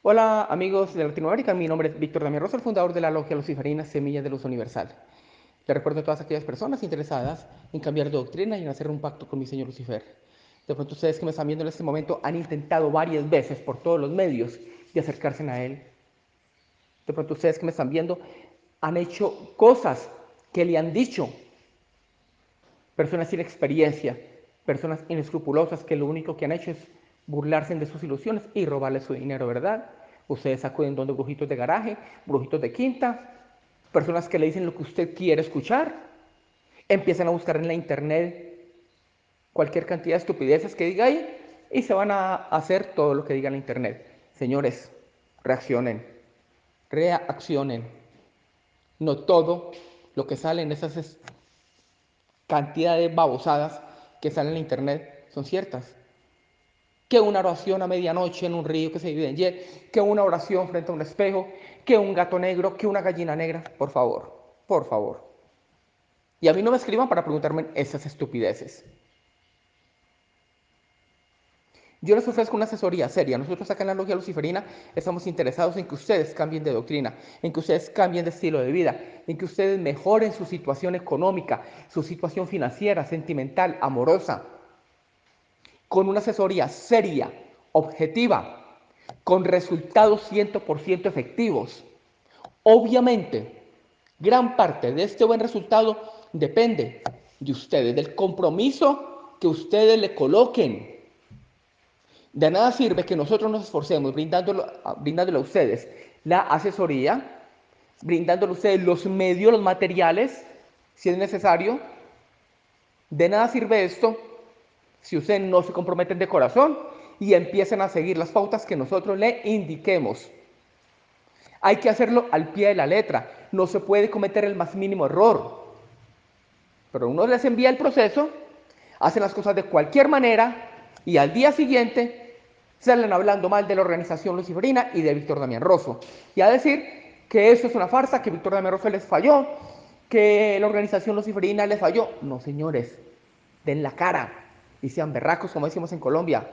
Hola amigos de Latinoamérica, mi nombre es Víctor Damián Rosa, el fundador de la Logia Luciferina Semilla de Luz Universal. Le recuerdo a todas aquellas personas interesadas en cambiar de doctrina y en hacer un pacto con mi Señor Lucifer. De pronto ustedes que me están viendo en este momento han intentado varias veces por todos los medios de acercarse a Él. De pronto ustedes que me están viendo han hecho cosas que le han dicho personas sin experiencia, personas inescrupulosas que lo único que han hecho es burlarse de sus ilusiones y robarle su dinero, ¿verdad? Ustedes acuden donde brujitos de garaje, brujitos de quinta, personas que le dicen lo que usted quiere escuchar, empiezan a buscar en la internet cualquier cantidad de estupideces que diga ahí y se van a hacer todo lo que diga en la internet. Señores, reaccionen, reaccionen. No todo lo que sale en esas cantidades de babosadas que salen en la internet son ciertas que una oración a medianoche en un río que se divide en Y, que una oración frente a un espejo, que un gato negro, que una gallina negra. Por favor, por favor. Y a mí no me escriban para preguntarme esas estupideces. Yo les ofrezco una asesoría seria. Nosotros acá en la Logia Luciferina estamos interesados en que ustedes cambien de doctrina, en que ustedes cambien de estilo de vida, en que ustedes mejoren su situación económica, su situación financiera, sentimental, amorosa, con una asesoría seria, objetiva, con resultados 100% efectivos. Obviamente, gran parte de este buen resultado depende de ustedes, del compromiso que ustedes le coloquen. De nada sirve que nosotros nos esforcemos brindándolo, brindándole a ustedes la asesoría, brindándole a ustedes los medios, los materiales, si es necesario. De nada sirve esto si ustedes no se comprometen de corazón y empiecen a seguir las pautas que nosotros le indiquemos. Hay que hacerlo al pie de la letra. No se puede cometer el más mínimo error. Pero uno les envía el proceso, hacen las cosas de cualquier manera y al día siguiente salen hablando mal de la organización luciferina y de Víctor Damián Rosso. Y a decir que eso es una farsa, que Víctor Damián Rosso les falló, que la organización luciferina les falló. No, señores, den la cara y sean berracos, como decimos en Colombia.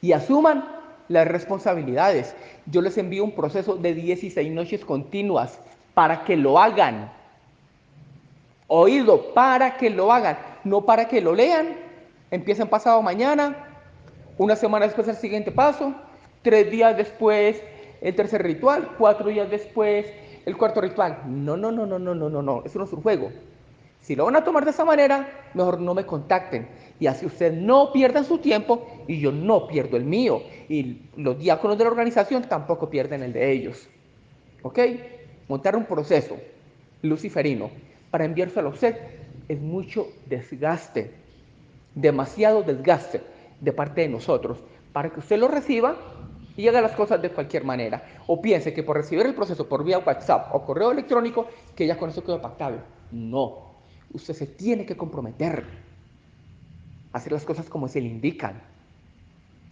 Y asuman las responsabilidades. Yo les envío un proceso de 16 noches continuas para que lo hagan. Oído, para que lo hagan, no para que lo lean. Empiezan pasado mañana, una semana después el siguiente paso, tres días después el tercer ritual, cuatro días después el cuarto ritual. No, no, no, no, no, no, no, no, eso no es un juego. Si lo van a tomar de esa manera, mejor no me contacten. Y así ustedes no pierdan su tiempo y yo no pierdo el mío. Y los diáconos de la organización tampoco pierden el de ellos. ¿Ok? Montar un proceso luciferino para enviárselo a usted es mucho desgaste, demasiado desgaste de parte de nosotros para que usted lo reciba y haga las cosas de cualquier manera. O piense que por recibir el proceso por vía WhatsApp o correo electrónico, que ya con eso quedó pactado. No, usted se tiene que comprometer a hacer las cosas como se le indican.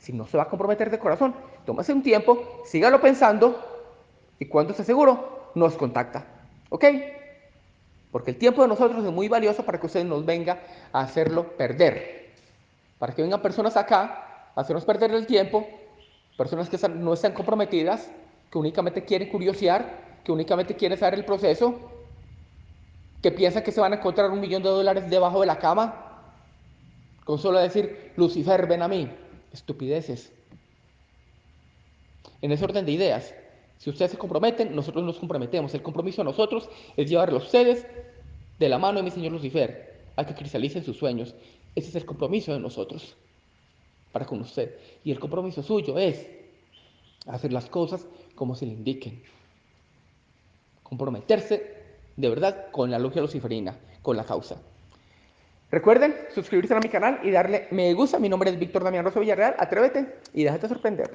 Si no se va a comprometer de corazón, tómese un tiempo, sígalo pensando y cuando esté seguro, nos contacta. ¿Ok? Porque el tiempo de nosotros es muy valioso para que usted nos venga a hacerlo perder. Para que vengan personas acá a hacernos perder el tiempo, personas que no están comprometidas, que únicamente quieren curiosear, que únicamente quieren saber el proceso que piensan que se van a encontrar un millón de dólares debajo de la cama con solo decir, Lucifer, ven a mí. Estupideces. En ese orden de ideas, si ustedes se comprometen, nosotros nos comprometemos. El compromiso a nosotros es llevarlo a ustedes de la mano de mi Señor Lucifer a que cristalicen sus sueños. Ese es el compromiso de nosotros para con usted. Y el compromiso suyo es hacer las cosas como se le indiquen. Comprometerse de verdad con la logia luciferina, con la causa. Recuerden suscribirse a mi canal y darle me gusta. Mi nombre es Víctor Damián Rosso Villarreal. Atrévete y déjate sorprender.